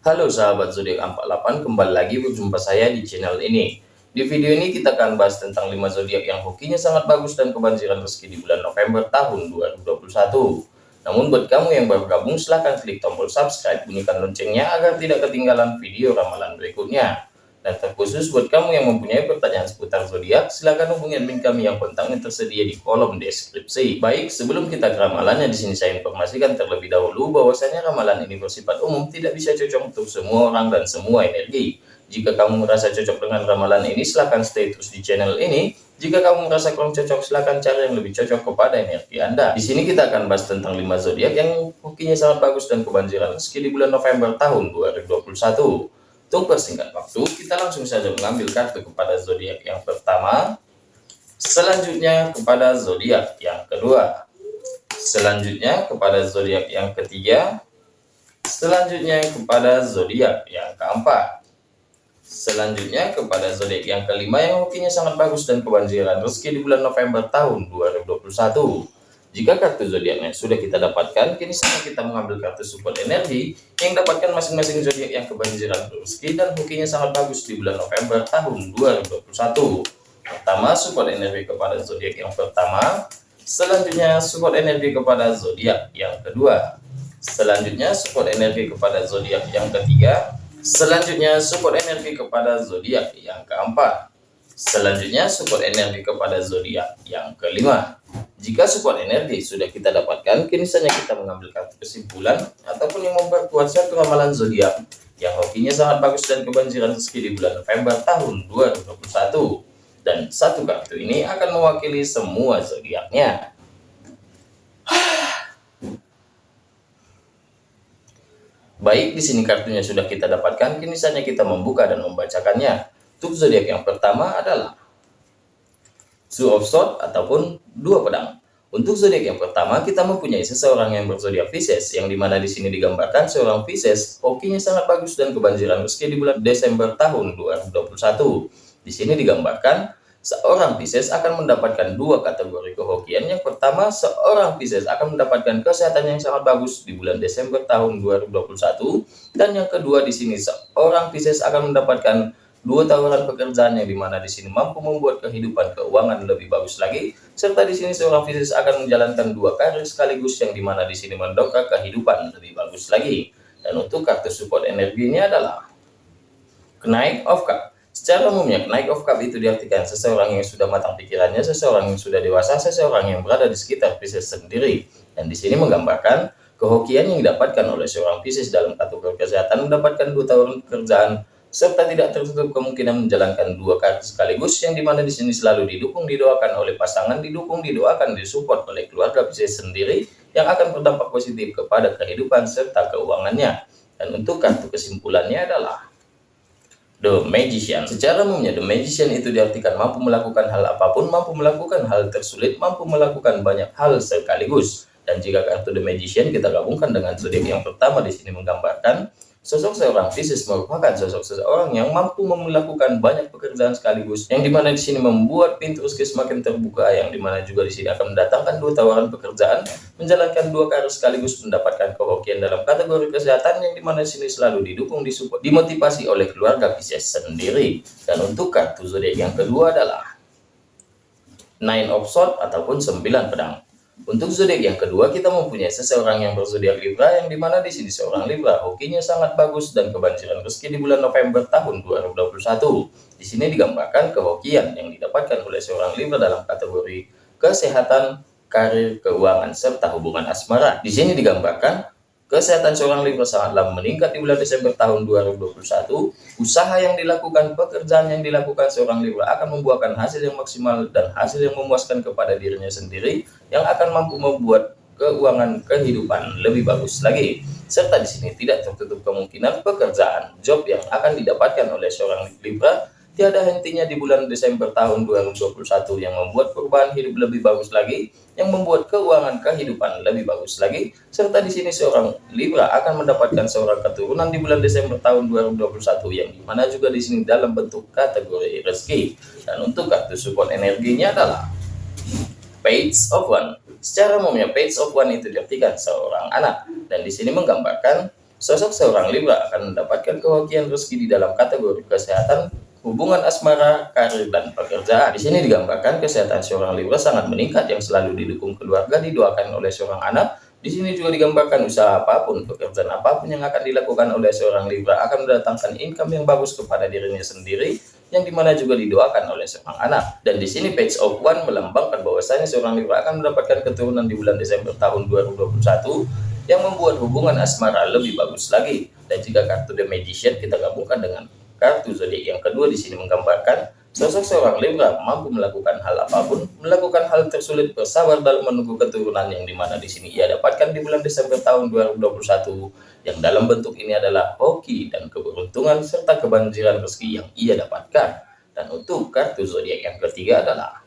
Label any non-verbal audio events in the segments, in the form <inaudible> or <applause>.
Halo sahabat zodiak 48, kembali lagi berjumpa saya di channel ini. Di video ini kita akan bahas tentang 5 zodiak yang hokinya sangat bagus dan kebanjiran rezeki di bulan November tahun 2021. Namun buat kamu yang baru gabung silahkan klik tombol subscribe, bunyikan loncengnya agar tidak ketinggalan video ramalan berikutnya. Dan terkhusus buat kamu yang mempunyai pertanyaan seputar zodiak, silakan hubungi admin kami yang kontaknya tersedia di kolom deskripsi. Baik, sebelum kita ke ramalannya, di sini saya informasikan terlebih dahulu bahwasanya ramalan ini bersifat umum, tidak bisa cocok untuk semua orang dan semua energi. Jika kamu merasa cocok dengan ramalan ini, silahkan stay terus di channel ini. Jika kamu merasa kurang cocok, silahkan cari yang lebih cocok kepada energi Anda. Di sini kita akan bahas tentang 5 zodiak yang hokinya sangat bagus dan kebanjiran rezeki di bulan November tahun 2021. Untuk persingkat waktu, kita langsung saja mengambil kartu kepada zodiak yang pertama, selanjutnya kepada zodiak yang kedua, selanjutnya kepada zodiak yang ketiga, selanjutnya kepada zodiak yang keempat, selanjutnya kepada zodiak yang kelima yang hokinya sangat bagus dan kebanjiran. Rezeki di bulan November tahun 2021. Jika kartu zodiaknya sudah kita dapatkan, kini saatnya kita mengambil kartu support energi yang dapatkan masing-masing zodiak yang kebanjiran rezeki dan hokinya sangat bagus di bulan November tahun 2021. Pertama, support energi kepada zodiak yang pertama, selanjutnya support energi kepada zodiak yang kedua, selanjutnya support energi kepada zodiak yang ketiga, selanjutnya support energi kepada zodiak yang keempat, selanjutnya support energi kepada zodiak yang kelima. Jika support energi sudah kita dapatkan, kini saja kita mengambil kartu kesimpulan ataupun yang memperkuat satu ramalan zodiak yang hokinya sangat bagus dan kebanjiran rezeki di bulan November tahun 2021. Dan satu kartu ini akan mewakili semua zodiaknya. <sighs> Baik, di sini kartunya sudah kita dapatkan, kini saja kita membuka dan membacakannya. Untuk zodiak yang pertama adalah Two of Swords ataupun dua pedang. Untuk zodiak yang pertama, kita mempunyai seseorang yang berzodiak Pisces, yang di mana di sini digambarkan seorang Pisces, hokinya sangat bagus dan kebanjiran rezeki di bulan Desember tahun 2021. Di sini digambarkan seorang Pisces akan mendapatkan dua kategori kehokian. Yang pertama, seorang Pisces akan mendapatkan kesehatan yang sangat bagus di bulan Desember tahun 2021, dan yang kedua di sini seorang Pisces akan mendapatkan dua tawaran pekerjaan yang di mana di sini mampu membuat kehidupan keuangan lebih bagus lagi serta di sini seorang Pisces akan menjalankan dua karir sekaligus yang di mana di sini mendongkrak kehidupan lebih bagus lagi. Dan untuk kartu support energinya adalah kenaik of cup. Secara umumnya kenaik of cup itu diartikan seseorang yang sudah matang pikirannya seseorang yang sudah dewasa seseorang yang berada di sekitar Pisces sendiri. Dan di sini menggambarkan kehokian yang didapatkan oleh seorang Pisces dalam kategori kesehatan mendapatkan dua tahun pekerjaan serta tidak tertutup kemungkinan menjalankan dua kaki sekaligus yang di mana di sini selalu didukung didoakan oleh pasangan didukung didoakan disupport oleh keluarga Pisces sendiri yang akan berdampak positif kepada kehidupan serta keuangannya dan untuk kartu kesimpulannya adalah The Magician. Secara umumnya The Magician itu diartikan mampu melakukan hal apa pun, mampu melakukan hal tersulit, mampu melakukan banyak hal sekaligus. Dan jika kartu The Magician kita gabungkan dengan zodiak yang pertama di sini menggambarkan Sosok seorang Pisces merupakan sosok seseorang yang mampu melakukan banyak pekerjaan sekaligus, yang di mana di sini membuat pintu rezeki semakin terbuka, yang di mana juga di sini akan mendatangkan dua tawaran pekerjaan, menjalankan dua karir sekaligus, mendapatkan kehokian dalam kategori kesehatan, yang di mana di sini selalu didukung, disupport, dimotivasi oleh keluarga Pisces sendiri. Dan untuk kartu zodiak yang kedua adalah Nine of Swords ataupun sembilan pedang. Untuk zodiak yang kedua, kita mempunyai seseorang yang berzodiak Libra, yang di mana di sini seorang Libra hokinya sangat bagus dan kebanjiran rezeki di bulan November tahun 2021. Di sini digambarkan kehokian yang didapatkan oleh seorang Libra dalam kategori kesehatan, karir, keuangan, serta hubungan asmara. Di sini digambarkan Kesehatan seorang Libra sangatlah meningkat di bulan Desember tahun 2021. Usaha yang dilakukan, pekerjaan yang dilakukan seorang Libra akan membuahkan hasil yang maksimal dan hasil yang memuaskan kepada dirinya sendiri yang akan mampu membuat keuangan kehidupan lebih bagus lagi. Serta di sini tidak tertutup kemungkinan pekerjaan, job yang akan didapatkan oleh seorang Libra tiada hentinya di bulan Desember tahun 2021 yang membuat perubahan hidup lebih bagus lagi, yang membuat keuangan kehidupan lebih bagus lagi, serta di sini seorang Libra akan mendapatkan seorang keturunan di bulan Desember tahun 2021 yang di mana juga di sini dalam bentuk kategori rezeki. Dan untuk kartu support energinya adalah Page of One. Secara umumnya Page of One itu diartikan seorang anak dan di sini menggambarkan sosok seorang Libra akan mendapatkan kehokian rezeki di dalam kategori kesehatan, hubungan asmara, karir, dan pekerjaan. Di sini digambarkan kesehatan seorang Libra sangat meningkat yang selalu didukung keluarga, didoakan oleh seorang anak. Di sini juga digambarkan usaha apa pun, pekerjaan apa pun yang akan dilakukan oleh seorang Libra akan mendatangkan income yang bagus kepada dirinya sendiri, yang di mana juga didoakan oleh seorang anak. Dan di sini page of one melambangkan bahwasanya seorang Libra akan mendapatkan keturunan di bulan Desember tahun 2021 yang membuat hubungan asmara lebih bagus lagi. Dan jika kartu The Magician kita gabungkan dengan kartu zodiak yang kedua di sini menggambarkan sosok seorang Libra mampu melakukan hal apa pun, melakukan hal tersulit bersabar dalam menunggu keturunan yang di mana di sini ia dapatkan di bulan Desember tahun 2021 yang dalam bentuk ini adalah hoki dan keberuntungan serta kebanjiran rezeki yang ia dapatkan. Dan untuk kartu zodiak yang ketiga adalah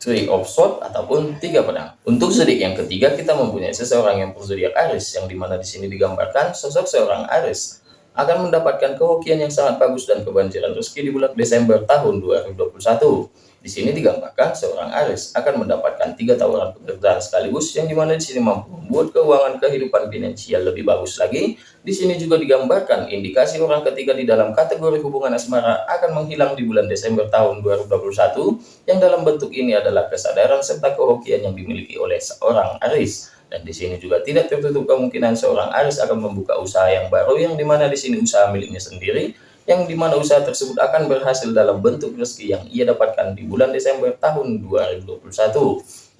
Three of Swords ataupun tiga pedang. Untuk zodiak yang ketiga kita mempunyai seseorang yang berzodiak Aries yang di mana di sini digambarkan sosok seorang Aries akan mendapatkan kehokian yang sangat bagus dan kebanjiran rezeki di bulan Desember tahun 2021. Di sini digambarkan seorang Aries akan mendapatkan tiga tawaran pekerjaan sekaligus yang di mana di sini mampu membuat keuangan kehidupan finansial lebih bagus lagi. Di sini juga digambarkan indikasi orang ketiga di dalam kategori hubungan asmara akan menghilang di bulan Desember tahun 2021 yang dalam bentuk ini adalah kesadaran serta kehokian yang dimiliki oleh seorang Aries. Dan di sini juga tidak tertutup kemungkinan seorang Aries akan membuka usaha yang baru yang di mana di sini usaha miliknya sendiri yang di mana usaha tersebut akan berhasil dalam bentuk rezeki yang ia dapatkan di bulan Desember tahun 2021.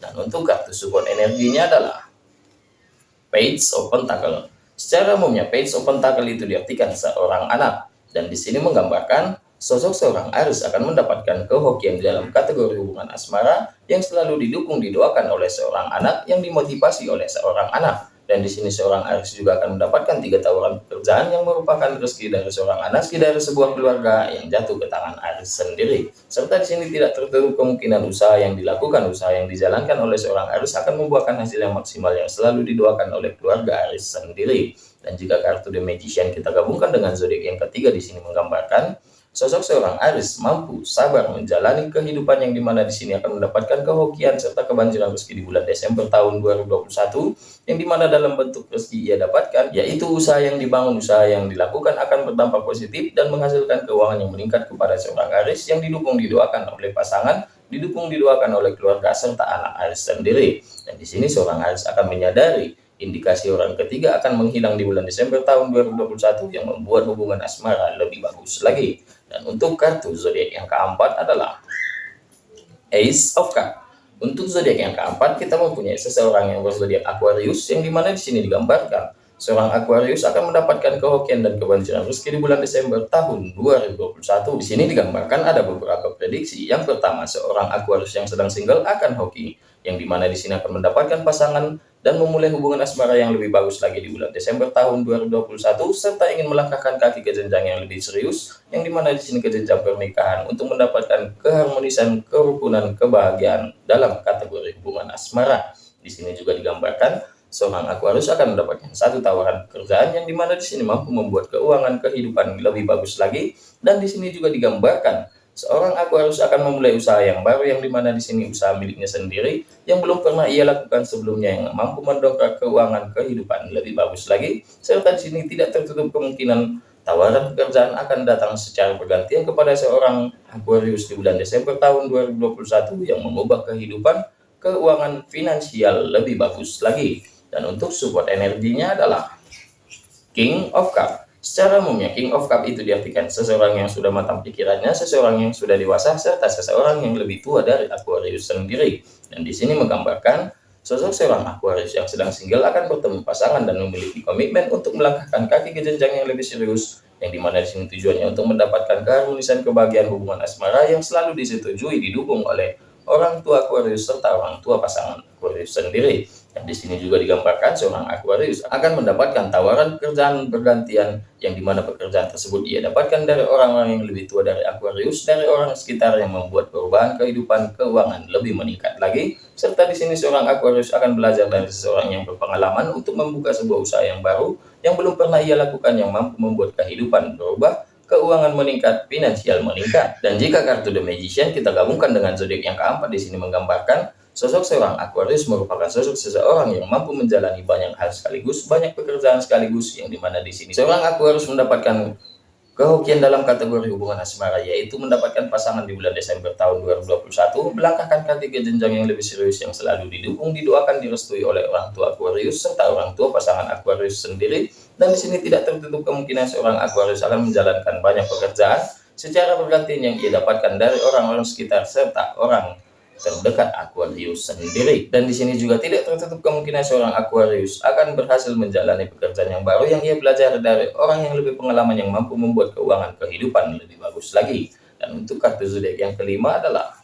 Dan untuk kartu support energinya adalah Page of Pentacle. Secara umumnya Page of Pentacle itu diartikan seorang anak dan di sini menggambarkan sosok seorang Aries akan mendapatkan kehokian dalam kategori hubungan asmara yang selalu didukung didoakan oleh seorang anak yang dimotivasi oleh seorang anak dan di sini seorang Aries juga akan mendapatkan tiga tawaran pekerjaan yang merupakan rezeki dari seorang anak, rezeki dari sebuah keluarga yang jatuh ke tangan Aries sendiri. Serta di sini tidak tertutup kemungkinan usaha yang dilakukan, usaha yang dijalankan oleh seorang Aries akan membuahkan hasil yang maksimal yang selalu didoakan oleh keluarga Aries sendiri. Dan jika kartu The Magician kita gabungkan dengan zodiak yang ketiga di sini menggambarkan Sosok seorang Aris mampu sabar menjalani kehidupan yang di mana di sini akan mendapatkan kehokian serta kebanjiran rezeki di bulan Desember tahun 2021 yang di mana dalam bentuk rezeki ia dapatkan yaitu usaha yang dibangun, usaha yang dilakukan akan berdampak positif dan menghasilkan keuangan yang meningkat kepada seorang Aris yang didukung didoakan oleh pasangan didukung didoakan oleh keluarga serta anak Aris sendiri. Dan di sini seorang Aris akan menyadari indikasi orang ketiga akan menghilang di bulan Desember tahun 2021 yang membuat hubungan asmara lebih bagus lagi dan untuk kartu zodiak yang keempat adalah Ace of Cup. Untuk zodiak yang keempat, kita mempunyai seseorang yang berzodiak Aquarius, yang di mana di sini digambarkan seorang Aquarius akan mendapatkan kehokian dan kebanjiran rezeki di bulan Desember tahun 2021. Di sini digambarkan ada beberapa prediksi. Yang pertama, seorang Aquarius yang sedang single akan hoki, yang di mana di sini akan mendapatkan pasangan dan memulai hubungan asmara yang lebih bagus lagi di bulan Desember tahun 2021 serta ingin melangkahkan kaki ke jenjang yang lebih serius yang di mana di sini ke jenjang pernikahan untuk mendapatkan keharmonisan, kerukunan, kebahagiaan dalam kategori hubungan asmara. Di sini juga digambarkan seorang Aquarius akan mendapatkan satu tawaran pekerjaan yang di mana di sini mampu membuat keuangan kehidupan lebih bagus lagi dan di sini juga digambarkan Seorang Aquarius akan memulai usaha yang baru yang di mana di sini usaha miliknya sendiri yang belum pernah ia lakukan sebelumnya yang mampu mendongkrak keuangan kehidupan. Lebih bagus lagi serta di sini tidak tertutup kemungkinan tawaran pekerjaan akan datang secara bergantian kepada seorang Aquarius di bulan Desember tahun 2021 yang mengubah kehidupan keuangan finansial lebih bagus lagi. Dan untuk support energinya adalah King of Cup Secara umumnya, King of Cup itu diartikan seseorang yang sudah matang pikirannya, seseorang yang sudah dewasa, serta seseorang yang lebih tua dari Aquarius sendiri. Dan di sini menggambarkan sosok seorang Aquarius yang sedang single akan bertemu pasangan dan memiliki komitmen untuk melangkahkan kaki ke jenjang yang lebih serius, yang di mana di sini tujuannya untuk mendapatkan keharmonisan kebahagiaan hubungan asmara yang selalu disetujui didukung oleh orang tua Aquarius serta orang tua pasangan Aquarius sendiri. Di sini juga digambarkan seorang Aquarius akan mendapatkan tawaran pekerjaan bergantian yang di mana pekerjaan tersebut ia dapatkan dari orang-orang yang lebih tua dari Aquarius, dari orang sekitar yang membuat perubahan kehidupan keuangan lebih meningkat lagi. Serta di sini seorang Aquarius akan belajar dari seseorang yang berpengalaman untuk membuka sebuah usaha yang baru yang belum pernah ia lakukan yang mampu membuat kehidupan berubah keuangan meningkat, finansial meningkat. Dan jika kartu The Magician kita gabungkan dengan zodiak yang keempat di sini menggambarkan Sosok seorang Aquarius merupakan sosok seseorang yang mampu menjalani banyak hal sekaligus, banyak pekerjaan sekaligus, yang di mana di sini seorang Aquarius mendapatkan kehokian dalam kategori hubungan asmara yaitu mendapatkan pasangan di bulan Desember tahun 2021 melangkahkan kaki ke jenjang yang lebih serius yang selalu didukung didoakan direstui oleh orang tua Aquarius serta orang tua pasangan Aquarius sendiri. Dan di sini tidak tertutup kemungkinan seorang Aquarius akan menjalankan banyak pekerjaan secara bergantian yang ia dapatkan dari orang-orang sekitar serta orang terdekat Aquarius sendiri. Dan di sini juga tidak tertutup kemungkinan seorang Aquarius akan berhasil menjalani pekerjaan yang baru yang ia belajar dari orang yang lebih pengalaman yang mampu membuat keuangan kehidupan lebih bagus lagi. Dan untuk kartu zodiak yang kelima adalah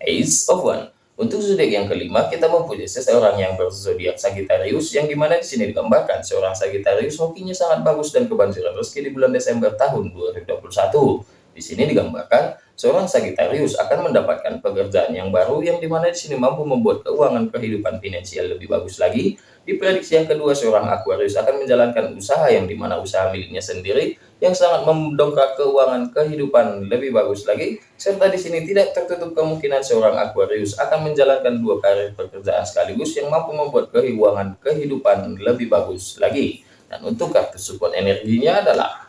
Ace of One. Untuk zodiak yang kelima, kita mempunyai seseorang yang berzodiak Sagittarius, yang di mana di sini digambarkan seorang Sagittarius hokinya sangat bagus dan kebanjiran rezeki di bulan Desember tahun 2021. Di sini digambarkan seorang Sagittarius akan mendapatkan pekerjaan yang baru yang di mana di sini mampu membuat keuangan kehidupan finansial lebih bagus lagi. Di prediksi yang kedua, seorang Aquarius akan menjalankan usaha yang di mana usaha miliknya sendiri yang sangat mendongkrak keuangan kehidupan lebih bagus lagi. Serta di sini tidak tertutup kemungkinan seorang Aquarius akan menjalankan dua karir pekerjaan sekaligus yang mampu membuat keuangan kehidupan lebih bagus lagi. Dan untuk kartu support energinya adalah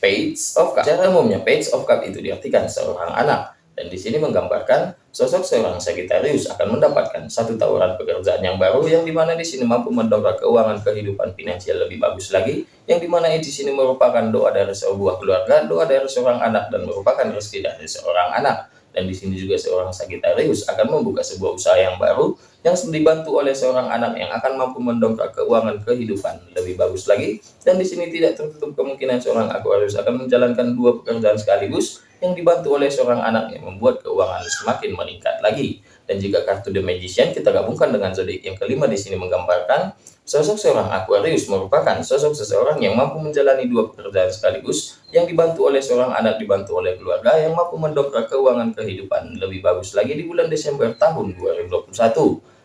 Page of Cup. Secara umumnya Page of Cup itu diartikan seorang anak dan di sini menggambarkan sosok seorang Sagittarius akan mendapatkan satu tawaran pekerjaan yang baru yang di mana di sini mampu mendongkrak keuangan kehidupan finansial lebih bagus lagi yang di mana di sini merupakan doa dari sebuah keluarga, doa dari seorang anak dan merupakan rezeki dari seorang anak dan di sini juga seorang Sagittarius akan membuka sebuah usaha yang baru yang dibantu oleh seorang anak yang akan mampu mendongkrak keuangan kehidupan lebih bagus lagi. Dan di sini tidak tertutup kemungkinan seorang Aquarius akan menjalankan dua pekerjaan sekaligus yang dibantu oleh seorang anak yang membuat keuangan semakin meningkat lagi dan jika kartu The Magician kita gabungkan dengan zodiak yang kelima di sini menggambarkan sosok seorang Aquarius merupakan sosok seseorang yang mampu menjalani dua pekerjaan sekaligus yang dibantu oleh seorang anak dibantu oleh keluarga yang mampu mendongkrak keuangan kehidupan. Lebih bagus lagi di bulan Desember tahun 2021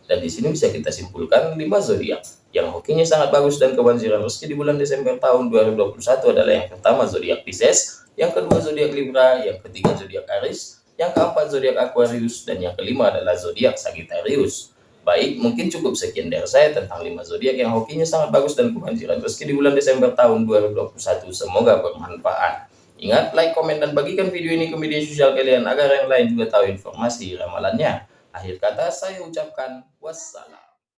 dan di sini bisa kita simpulkan lima zodiak. Yang hokinya sangat bagus dan kebanjiran rezeki di bulan Desember tahun 2021 adalah yang pertama zodiak Pisces, yang kedua zodiak Libra, yang ketiga zodiak Aries, yang keempat zodiak Aquarius, dan yang kelima adalah zodiak Sagittarius. Baik, mungkin cukup sekian dari saya tentang 5 zodiak yang hokinya sangat bagus dan kebanjiran rezeki di bulan Desember tahun 2021. Semoga bermanfaat. Ingat, like, komen, dan bagikan video ini ke media sosial kalian agar yang lain juga tahu informasi ramalannya. Akhir kata saya ucapkan wassalam.